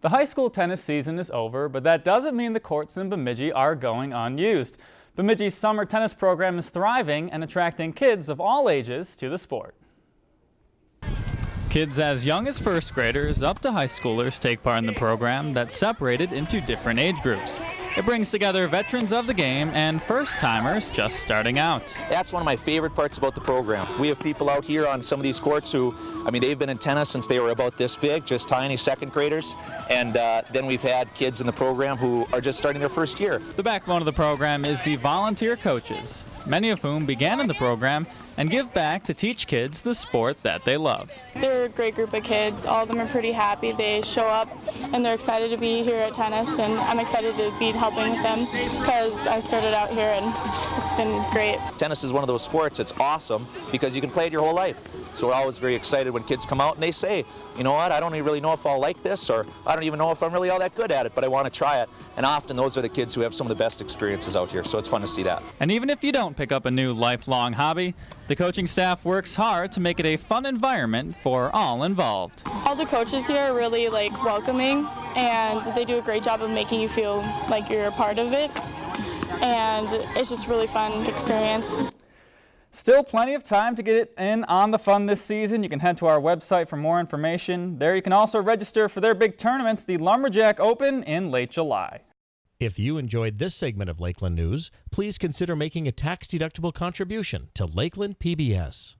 The high school tennis season is over, but that doesn't mean the courts in Bemidji are going unused. Bemidji's summer tennis program is thriving and attracting kids of all ages to the sport. Kids as young as first graders up to high schoolers take part in the program that's separated into different age groups. It brings together veterans of the game and first-timers just starting out. That's one of my favorite parts about the program. We have people out here on some of these courts who, I mean, they've been in tennis since they were about this big, just tiny second graders. And uh, then we've had kids in the program who are just starting their first year. The backbone of the program is the volunteer coaches, many of whom began in the program and give back to teach kids the sport that they love. They're a great group of kids. All of them are pretty happy. They show up and they're excited to be here at tennis and I'm excited to be helping with them because I started out here and it's been great. Tennis is one of those sports that's awesome because you can play it your whole life. So we're always very excited when kids come out and they say, you know what, I don't even really know if I'll like this or I don't even know if I'm really all that good at it, but I want to try it. And often those are the kids who have some of the best experiences out here, so it's fun to see that. And even if you don't pick up a new lifelong hobby, the coaching staff works hard to make it a fun environment for all involved. All the coaches here are really like welcoming and they do a great job of making you feel like you're a part of it. And it's just really fun experience. Still plenty of time to get it in on the fun this season. You can head to our website for more information. There you can also register for their big tournament, the Lumberjack Open, in late July. If you enjoyed this segment of Lakeland News, please consider making a tax-deductible contribution to Lakeland PBS.